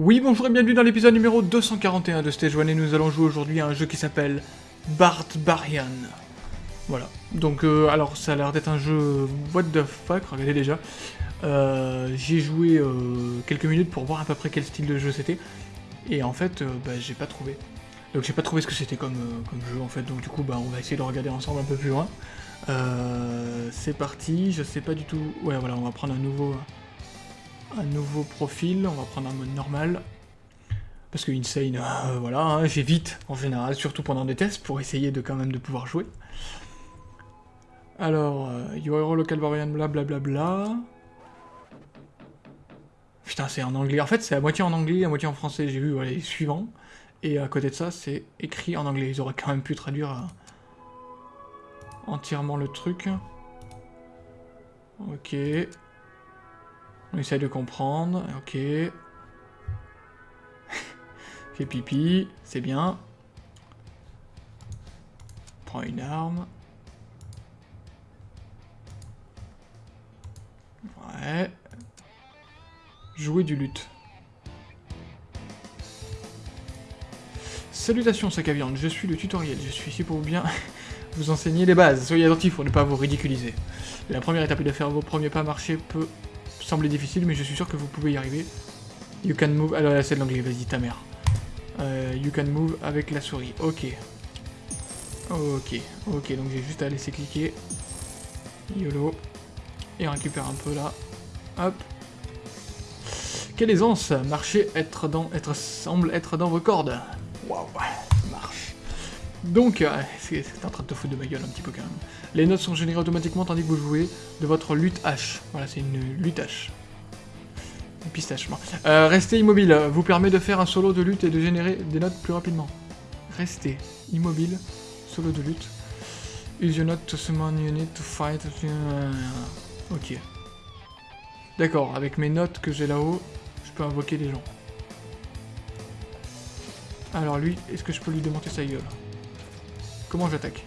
Oui, bonjour et bienvenue dans l'épisode numéro 241 de Stage 1 et nous allons jouer aujourd'hui à un jeu qui s'appelle Barbarian. Voilà, donc euh, alors ça a l'air d'être un jeu what the fuck, regardez déjà. Euh, J'ai joué euh, quelques minutes pour voir à peu près quel style de jeu c'était et en fait euh, bah, j'ai pas trouvé. Donc j'ai pas trouvé ce que c'était comme, euh, comme jeu en fait, donc du coup bah, on va essayer de regarder ensemble un peu plus loin. Euh, C'est parti, je sais pas du tout... Ouais voilà, on va prendre un nouveau un nouveau profil, on va prendre un mode normal. Parce que Insane, euh, voilà, hein, j'évite en général, surtout pendant des tests, pour essayer de quand même de pouvoir jouer. Alors, Your Hero Local Variant, blablabla. Bla, Putain, c'est en anglais. En fait, c'est à moitié en anglais, à moitié en français. J'ai vu les suivants. Et à côté de ça, c'est écrit en anglais. Ils auraient quand même pu traduire euh, entièrement le truc. Ok. On essaye de comprendre, ok. Fait pipi, c'est bien. Prends une arme. Ouais. Jouer du lutte. Salutations sac à viande, je suis le tutoriel, je suis ici pour bien vous enseigner les bases. Soyez attentifs pour ne pas vous ridiculiser. La première étape est de faire vos premiers pas marcher peut sembler difficile, mais je suis sûr que vous pouvez y arriver. You can move... Alors là, c'est l'anglais, vas-y, ta mère. Euh, you can move avec la souris. Ok. Ok, ok, donc j'ai juste à laisser cliquer. YOLO. Et on récupère un peu là. Hop. Quelle aisance Marcher, être dans... Être... semble être dans vos cordes. Waouh, marche. Donc, euh, c'est en train de te foutre de ma gueule un petit peu quand même. Les notes sont générées automatiquement tandis que vous jouez de votre lutte H. Voilà, c'est une lutte H. Une pistache, non. Euh, restez immobile, vous permet de faire un solo de lutte et de générer des notes plus rapidement. Restez immobile, solo de lutte. Use your note to summon unit to fight. Ok. D'accord, avec mes notes que j'ai là-haut, je peux invoquer des gens. Alors lui, est-ce que je peux lui démonter sa gueule? Comment j'attaque?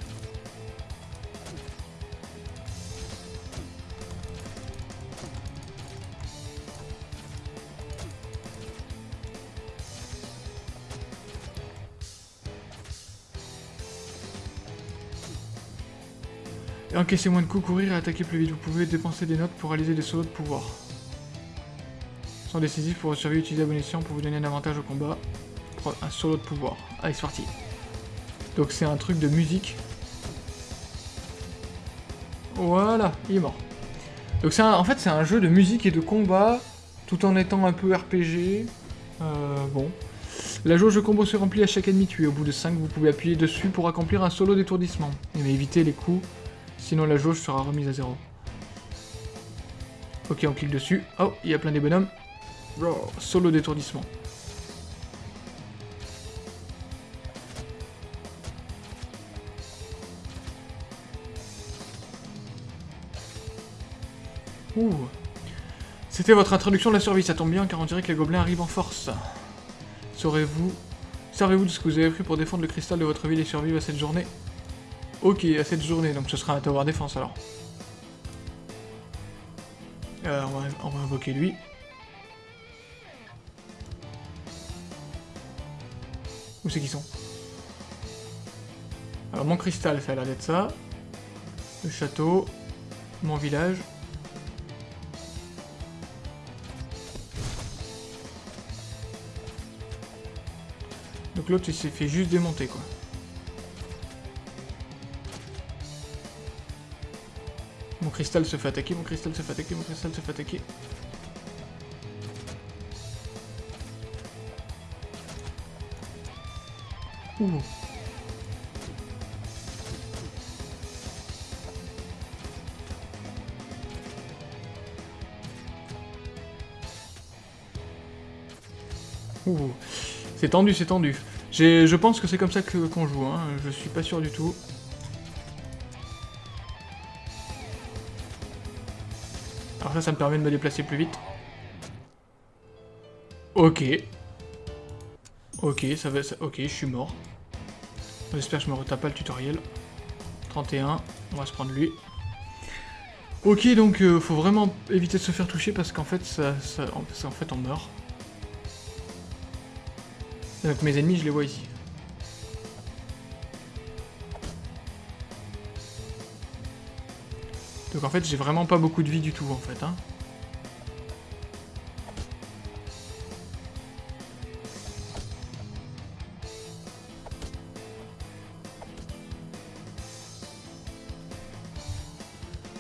Et encaisser moins de coups, courir et attaquer plus vite. Vous pouvez dépenser des notes pour réaliser des solos de pouvoir. Sont décisifs pour survivre, utiliser à bon pour vous donner un avantage au combat. Un solo de pouvoir. Allez, c'est parti. Donc c'est un truc de musique. Voilà, il est mort. Donc c'est en fait c'est un jeu de musique et de combat, tout en étant un peu RPG. Euh, bon. La jauge de combo se remplit à chaque ennemi tué. Au bout de 5, vous pouvez appuyer dessus pour accomplir un solo d'étourdissement. Mais évitez les coups, sinon la jauge sera remise à zéro. Ok, on clique dessus. Oh, il y a plein des bonhommes. Solo d'étourdissement. Ouh. C'était votre introduction de la survie, ça tombe bien car on dirait que les gobelins arrivent en force. Saurez-vous... Servez-vous de ce que vous avez pris pour défendre le cristal de votre ville et survivre à cette journée? Ok, à cette journée, donc ce sera un tower défense alors. Euh, on, va, on va invoquer lui. Où c'est qu'ils sont? Alors mon cristal, ça a l'air d'être ça. Le château. Mon village. L'autre il s'est fait juste démonter quoi. Mon cristal se fait attaquer, mon cristal se fait attaquer, mon cristal se fait attaquer. Ouh. C'est tendu, c'est tendu. Je pense que c'est comme ça qu'on joue, hein. je suis pas sûr du tout. Alors ça, ça me permet de me déplacer plus vite. Ok. Ok, ça va... Ok, je suis mort. J'espère que je me retape pas le tutoriel. 31, on va se prendre lui. Ok, donc euh, faut vraiment éviter de se faire toucher parce qu'en fait, ça, en fait, on meurt. Donc mes ennemis, je les vois ici. Donc en fait, j'ai vraiment pas beaucoup de vie du tout, en fait. Hein.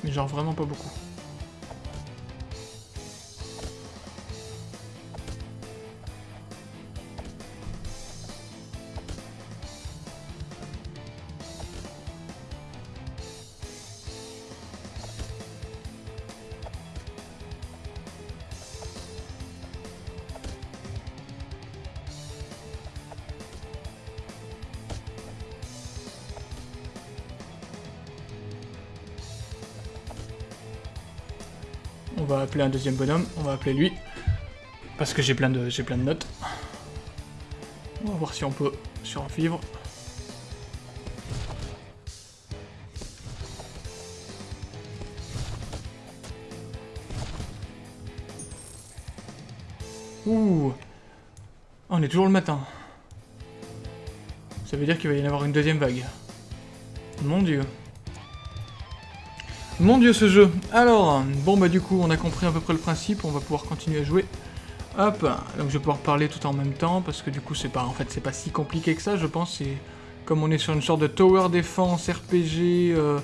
Mais genre vraiment pas beaucoup. Va appeler un deuxième bonhomme, on va appeler lui. Parce que j'ai plein, de, plein de notes. On va voir si on peut survivre. Ouh On est toujours le matin. Ça veut dire qu'il va y en avoir une deuxième vague. Mon dieu. Mon dieu ce jeu Alors, bon bah du coup on a compris à peu près le principe, on va pouvoir continuer à jouer. Hop, donc je vais pouvoir parler tout en même temps, parce que du coup c'est pas en fait c'est pas si compliqué que ça je pense, c'est comme on est sur une sorte de tower défense RPG... Euh,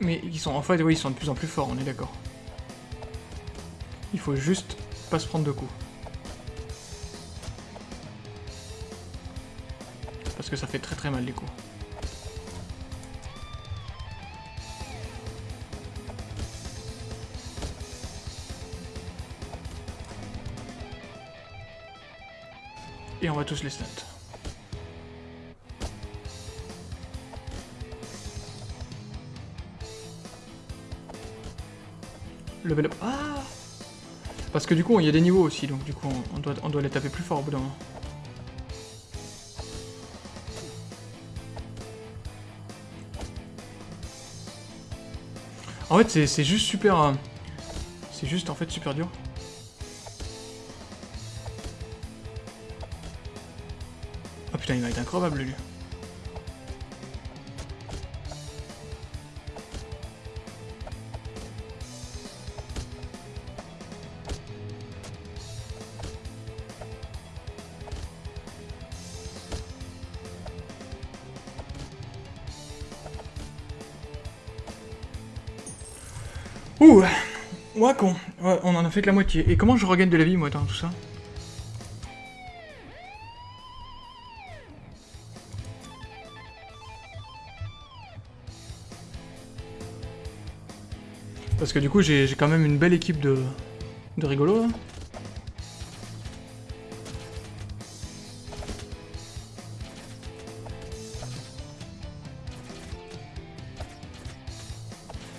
mais ils sont en fait oui ils sont de plus en plus forts, on est d'accord. Il faut juste pas se prendre de coups. Parce que ça fait très très mal les coups. On va tous les stunt. Level up. Ah Parce que du coup, il y a des niveaux aussi, donc du coup, on doit, on doit les taper plus fort au bout d'un moment. En fait, c'est juste super... Euh, c'est juste, en fait, super dur. Il va être incroyable, lui. Ouh Ouais, con. Ouais, on en a fait que la moitié. Et comment je regagne de la vie, moi, dans tout ça? Parce que du coup, j'ai quand même une belle équipe de, de rigolos,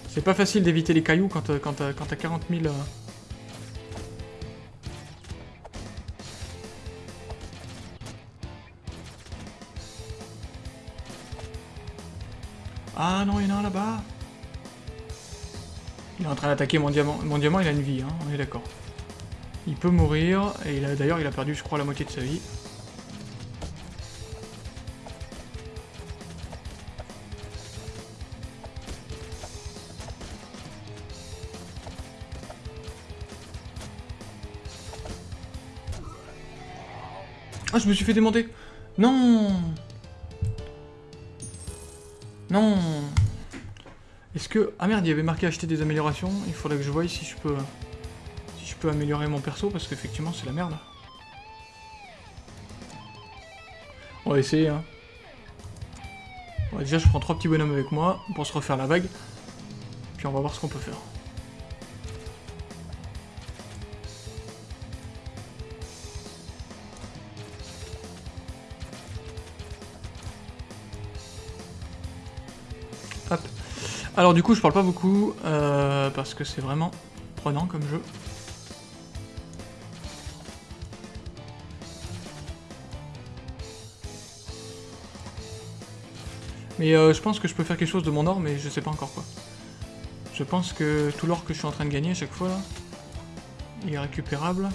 C'est pas facile d'éviter les cailloux quand, quand, quand t'as 40 000... Ah non, il y en a un là-bas il est en train d'attaquer mon diamant. Mon diamant, il a une vie, hein, on est d'accord. Il peut mourir, et d'ailleurs, il a perdu, je crois, la moitié de sa vie. Ah, je me suis fait démonter Non Non Ah merde, il y avait marqué acheter des améliorations. Il faudrait que je voie si je peux... Si je peux améliorer mon perso, parce qu'effectivement, c'est la merde. On va essayer, hein. déjà, je prends trois petits bonhommes avec moi pour se refaire la vague. Puis on va voir ce qu'on peut faire. Alors du coup, je parle pas beaucoup, euh, parce que c'est vraiment prenant comme jeu. Mais euh, je pense que je peux faire quelque chose de mon or, mais je sais pas encore quoi. Je pense que tout l'or que je suis en train de gagner à chaque fois, là, il est récupérable.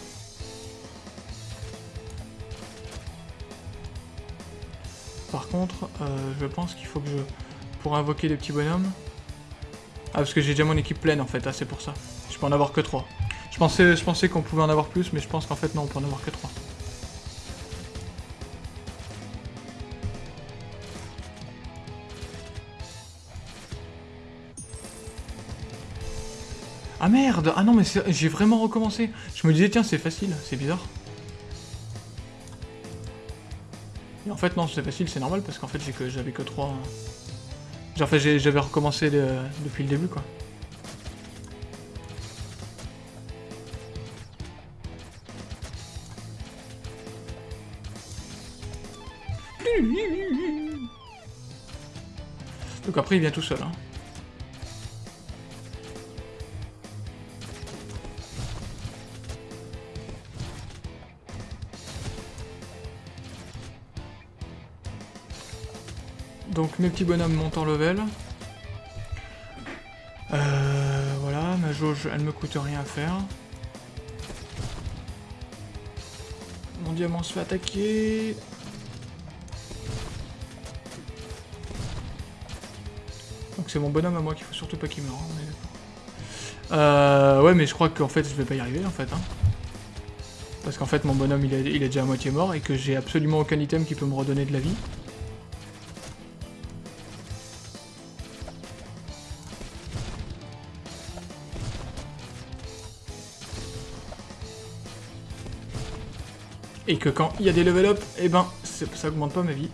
Par contre, euh, je pense qu'il faut que je... Pour invoquer des petits bonhommes, ah, parce que j'ai déjà mon équipe pleine, en fait, ah, c'est pour ça. Je peux en avoir que 3. Je pensais, je pensais qu'on pouvait en avoir plus, mais je pense qu'en fait, non, on peut en avoir que 3. Ah merde Ah non mais j'ai vraiment recommencé. Je me disais tiens c'est facile, c'est bizarre. Et en fait non c'est facile, c'est normal parce qu'en fait j'avais que, que 3... Genre j'avais recommencé depuis le début quoi. Donc après il vient tout seul hein. Mes petits bonhommes montent en level. Euh, voilà, ma jauge, elle me coûte rien à faire. Mon diamant se fait attaquer. Donc c'est mon bonhomme à moi qu'il faut surtout pas qu'il meure, Euh, ouais, mais je crois qu'en fait, je vais pas y arriver, en fait. Hein. Parce qu'en fait, mon bonhomme, il est, il est déjà à moitié mort et que j'ai absolument aucun item qui peut me redonner de la vie. Et que quand il y a des level up, eh ben, ça augmente pas ma vie.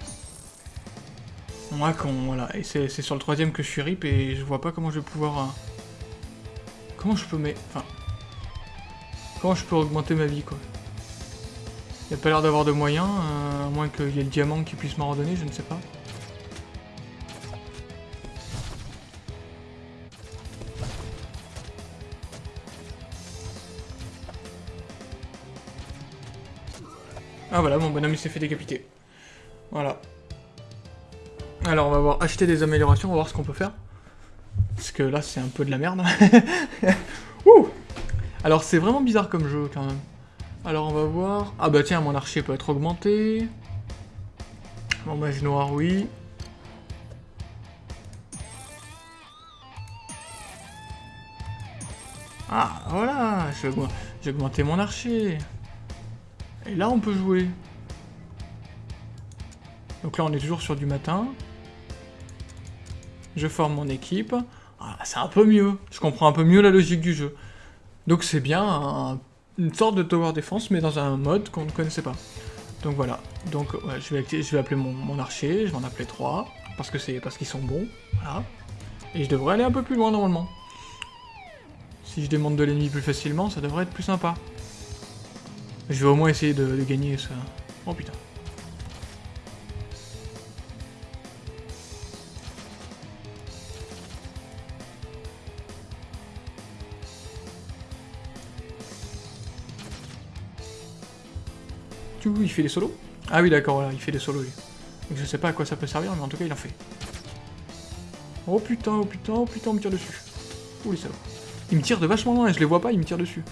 Moi, quand, voilà, et c'est sur le troisième que je suis rip, et je vois pas comment je vais pouvoir... Euh, comment je peux, mais... Enfin... Comment je peux augmenter ma vie, quoi. Il a pas l'air d'avoir de moyens, euh, à moins qu'il y ait le diamant qui puisse m'en redonner, je ne sais pas. Ah voilà, mon bonhomme il s'est fait décapiter. Voilà. Alors on va voir acheter des améliorations, on va voir ce qu'on peut faire. Parce que là c'est un peu de la merde. Ouh Alors c'est vraiment bizarre comme jeu quand même. Alors on va voir... Ah bah tiens, mon archer peut être augmenté. Mon mage noir, oui. Ah, voilà, j'ai augmenté mon archer. Et là, on peut jouer. Donc là, on est toujours sur du matin. Je forme mon équipe. Ah, c'est un peu mieux. Je comprends un peu mieux la logique du jeu. Donc c'est bien une sorte de tower defense, mais dans un mode qu'on ne connaissait pas. Donc voilà. Donc je, vais, appeler mon, archer, je vais en appeler 3, parce que c'est parce qu'ils sont bons. Voilà. Et je devrais aller un peu plus loin normalement. Si je démonte de l'ennemi plus facilement, ça devrait être plus sympa. Je vais au moins essayer de, gagner ça. Oh putain. Tu il fait des solos? Ah oui d'accord, voilà, il fait des solos lui. Donc je sais pas à quoi ça peut servir, mais en tout cas il en fait. Oh putain, oh putain, oh putain, on me tire dessus. Ouh les salauds. Il me tire de vachement loin et je les vois pas, il me tire dessus.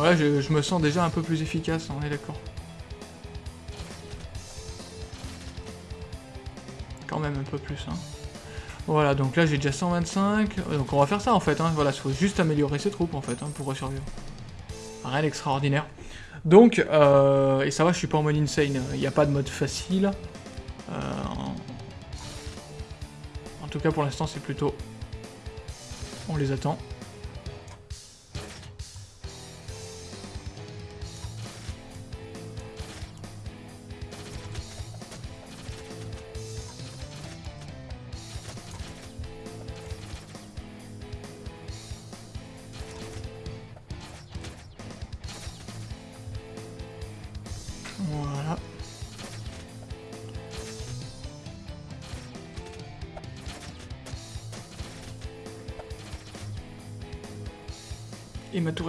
Ouais, je, me sens déjà un peu plus efficace, on est d'accord. Quand même un peu plus, hein. Voilà, donc là j'ai déjà 125, donc on va faire ça en fait, hein. voilà, il faut juste améliorer ses troupes en fait, hein, pour survivre. Rien d'extraordinaire. Donc, euh, et ça va, je suis pas en mode insane, il n'y a pas de mode facile. Euh, en tout cas pour l'instant c'est plutôt... On les attend.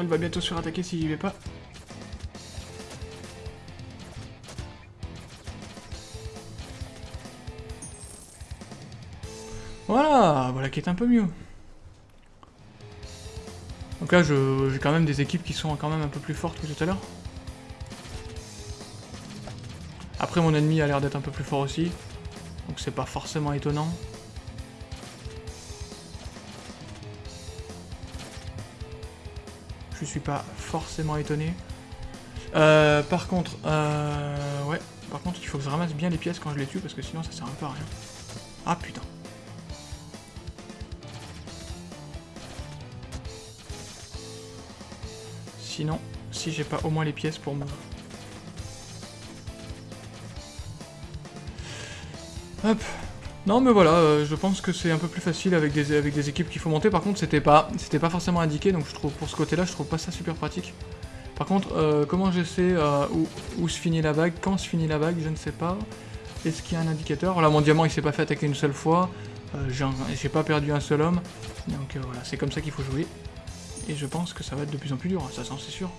Va bientôt se faire attaquer si j'y vais pas. Voilà, voilà qui est un peu mieux. Donc là, j'ai quand même des équipes qui sont quand même un peu plus fortes que tout à l'heure. Après, mon ennemi a l'air d'être un peu plus fort aussi. Donc c'est pas forcément étonnant. Je suis pas forcément étonné. Euh, par contre, euh, ouais, par contre, il faut que je ramasse bien les pièces quand je les tue, parce que sinon ça sert un peu à rien. Ah putain. Sinon, si j'ai pas au moins les pièces pour moi. Hop. Non mais voilà, euh, je pense que c'est un peu plus facile avec des, avec des équipes qu'il faut monter. Par contre, c'était pas, pas forcément indiqué, donc je trouve pour ce côté-là, je trouve pas ça super pratique. Par contre, euh, comment je sais euh, où, se finit la vague, quand se finit la vague, je ne sais pas. Est-ce qu'il y a un indicateur? Là, mon diamant, il s'est pas fait attaquer une seule fois. J'ai pas perdu un seul homme. Donc voilà, c'est comme ça qu'il faut jouer. Et je pense que ça va être de plus en plus dur, ça c'est sûr.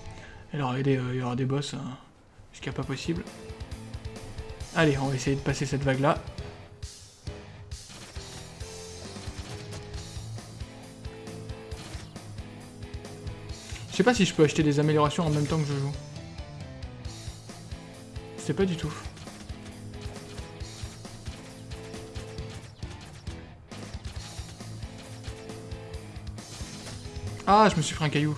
Alors il y aura des boss jusqu'à pas possible. Allez, on va essayer de passer cette vague-là. Je sais pas si je peux acheter des améliorations en même temps que je joue. Sais pas du tout. Ah, je me suis pris un caillou.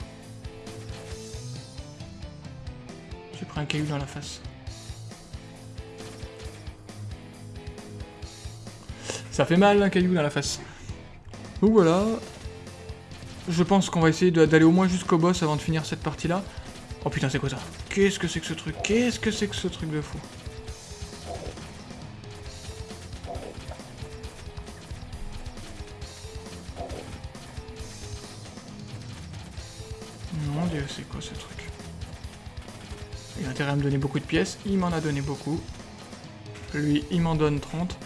J'ai pris un caillou dans la face. Ça fait mal un caillou dans la face. Donc voilà, je pense qu'on va essayer d'aller au moins jusqu'au boss avant de finir cette partie-là. Oh putain, c'est quoi ça? Qu'est-ce que c'est que ce truc? Qu'est-ce que c'est que ce truc de fou? Mon dieu, c'est quoi ce truc? Il a intérêt à me donner beaucoup de pièces. Il m'en a donné beaucoup. Lui, il m'en donne 30.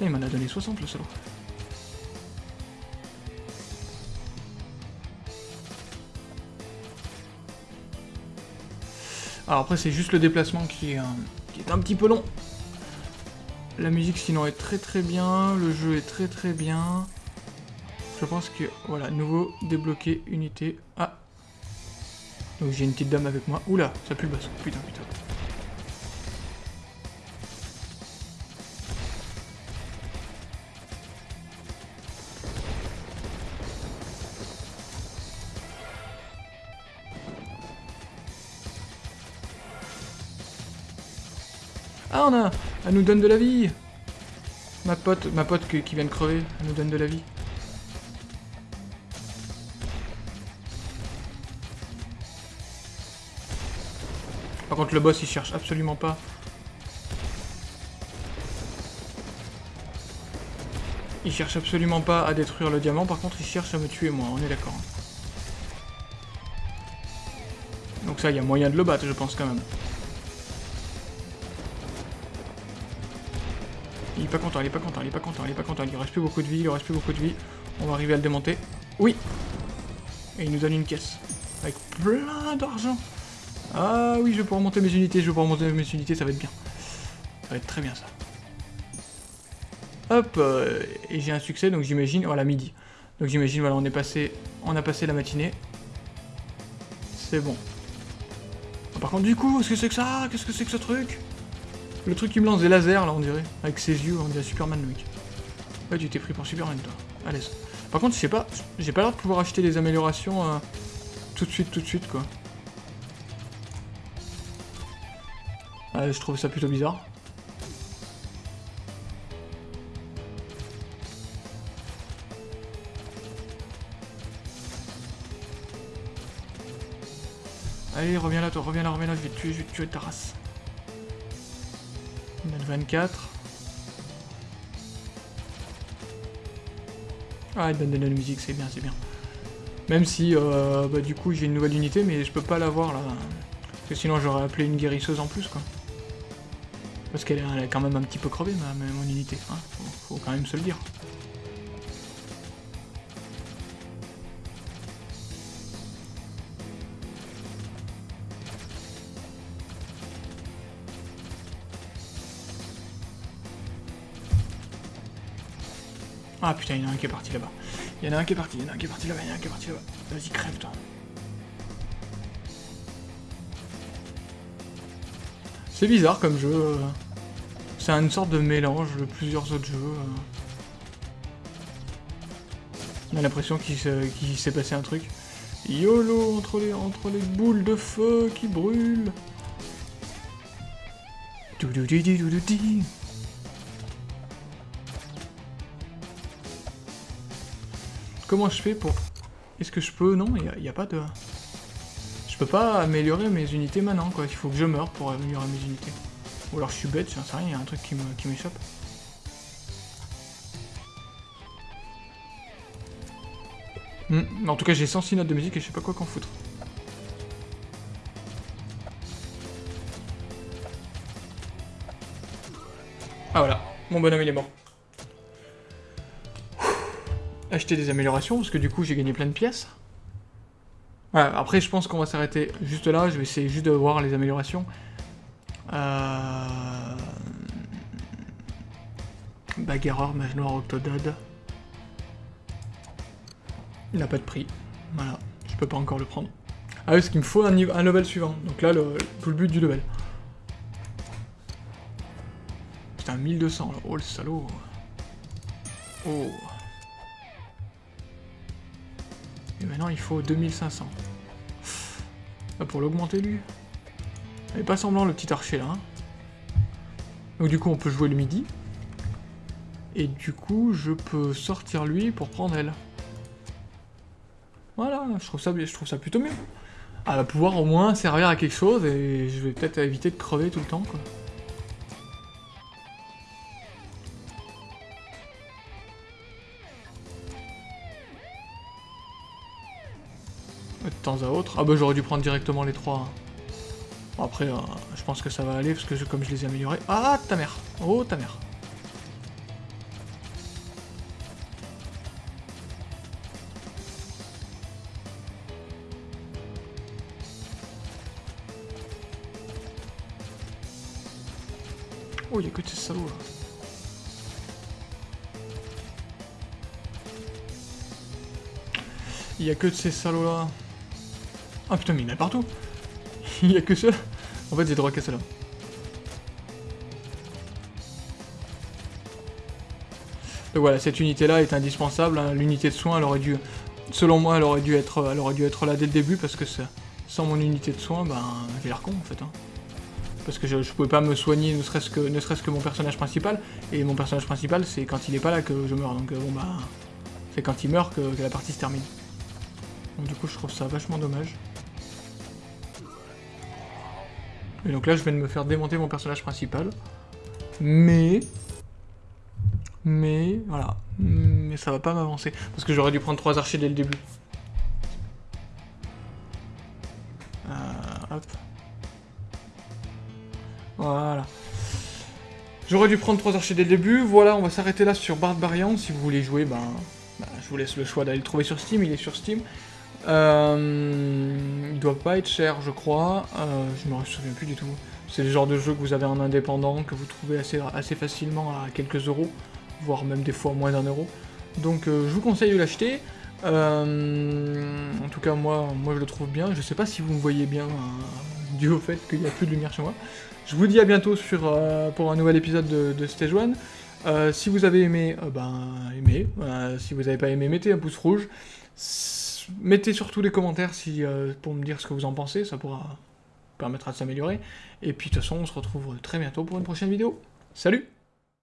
il m'en a donné 60, le solo. Alors après, c'est juste le déplacement qui est, un, qui est un petit peu long. La musique, sinon, est très très bien. Le jeu est très très bien. Je pense que, voilà, nouveau, débloqué, unité. Ah Donc j'ai une petite dame avec moi. Oula, ça pue le basse. Putain, putain. Elle nous donne de la vie Ma pote, ma pote qui vient de crever, elle nous donne de la vie. Par contre, le boss, il cherche absolument pas. Il cherche absolument pas à détruire le diamant, par contre, il cherche à me tuer moi, on est d'accord. Donc ça, il y a moyen de le battre, je pense, quand même. Pas content, il est pas content, il est pas content, il est pas content. Il reste plus beaucoup de vie, il reste plus beaucoup de vie. On va arriver à le démonter. Oui Et il nous donne une caisse. Avec plein d'argent. Ah oui, je vais pouvoir monter mes unités, je vais pouvoir monter mes unités, ça va être bien. Ça va être très bien ça. Hop, euh, et j'ai un succès, donc j'imagine, voilà, midi. Donc j'imagine, voilà, on est passé, on a passé la matinée. C'est bon. Par contre, du coup, qu'est-ce que c'est que ça? Qu'est-ce que c'est que ce truc? Le truc qui me lance des lasers, là, on dirait. Avec ses yeux, on dirait Superman, le mec. Ouais, tu t'es pris pour Superman, toi. Allez. Par contre, pas, j'ai pas l'air de pouvoir acheter des améliorations euh, tout de suite, tout de suite, quoi. Ouais, je trouve ça plutôt bizarre. Allez, reviens là, toi, reviens là, reviens là, je vais te tuer, je vais te tuer ta race. 24. Ah, il donne de la musique, c'est bien, c'est bien. Même si, euh, bah, du coup, j'ai une nouvelle unité, mais je peux pas l'avoir, là. Parce que sinon, j'aurais appelé une guérisseuse en plus, quoi. Parce qu'elle est quand même un petit peu crevée, ma, mon unité. Hein. faut quand même se le dire. Ah putain, il y en a un qui est parti là-bas. Il y en a un qui est parti, il y en a un qui est parti là-bas, il y en a un qui est parti là-bas. Vas-y, crève, toi. C'est bizarre comme jeu. euh. C'est une sorte de mélange de plusieurs autres jeux. euh. On a l'impression qu'il se- qu'il s'est passé un truc. YOLO entre les, boules de feu qui brûlent. Doudoudididoudoudi. Comment je fais pour... Est-ce que je peux... Non, il n'y a, pas de... Je peux pas améliorer mes unités maintenant, quoi. Il faut que je meure pour améliorer mes unités. Ou alors je suis bête, j'en sais rien, il un truc qui m'échappe. Hmm, En tout cas, j'ai 106 notes de musique et je sais pas quoi qu'en foutre. Ah voilà, mon bonhomme il est mort. Acheter des améliorations, parce que du coup j'ai gagné plein de pièces. Après je pense qu'on va s'arrêter juste là, je vais essayer juste de voir les améliorations. Euh... Mage noir, octodad. Il n'a pas de prix. Voilà, je peux pas encore le prendre. Ah oui, parce qu'il me faut un, niveau- un level suivant. Donc là, le, tout le but du level. Putain, 1200 là. Oh le salaud. Oh. Et maintenant, il faut 2500. Ah, pour l'augmenter, lui. Est pas semblant, le petit archer, là. hein. Donc du coup, on peut jouer le midi. Et du coup, je peux sortir lui pour prendre elle. Voilà, je trouve ça, je trouve ça plutôt mieux. Elle va pouvoir au moins servir à quelque chose et je vais peut-être éviter de crever tout le temps, quoi. Temps à autre. Ah bah j'aurais dû prendre directement les trois. Bon, après, euh, je pense que ça va aller parce que comme je les ai améliorés. Ah ta mère Oh ta mère Oh, il y a que de ces salauds là. Il y a que de ces salauds là. Ah putain, mais il y en a partout. il y a que ceux. En fait, j'ai droit qu'à ceux-là. Donc voilà, cette unité-là est indispensable. hein. L'unité de soin, elle aurait dû, selon moi, elle aurait dû être, elle aurait dû être là dès le début parce que sans mon unité de soin, ben, j'ai l'air con en fait. hein. Parce que je, pouvais pas me soigner, ne serait-ce que, ne serait-ce que mon personnage principal. Et mon personnage principal, c'est quand il est pas là que je meurs. Donc euh, bon bah, c'est quand il meurt que, que la partie se termine. Donc du coup, je trouve ça vachement dommage. Et donc là, je viens de me faire démonter mon personnage principal. Mais... Mais... Voilà. Mais ça va pas m'avancer. Parce que j'aurais dû prendre trois archers dès le début. Euh. Voilà. J'aurais dû prendre trois archers dès le début. Voilà, on va s'arrêter là sur Barbarian. Si vous voulez jouer, ben, ben, je vous laisse le choix d'aller le trouver sur Steam. Il est sur Steam. Euh, doit pas être cher, je crois. Euh, je me souviens plus du tout. C'est le genre de jeu que vous avez en indépendant, que vous trouvez assez, facilement à quelques euros, voire même des fois moins d'un euro. Donc euh, je vous conseille de l'acheter. Euh, en tout cas, moi, moi je le trouve bien. Je sais pas si vous me voyez bien, dû au fait qu'il n'y a plus de lumière chez moi. Je vous dis à bientôt sur, pour un nouvel épisode de, Stage 1. Euh, si vous avez aimé, ben aimez. Si vous n'avez pas aimé, mettez un pouce rouge. Mettez surtout les commentaires si, euh, pour me dire ce que vous en pensez, ça pourra permettra de s'améliorer. Et puis de toute façon, on se retrouve très bientôt pour une prochaine vidéo. Salut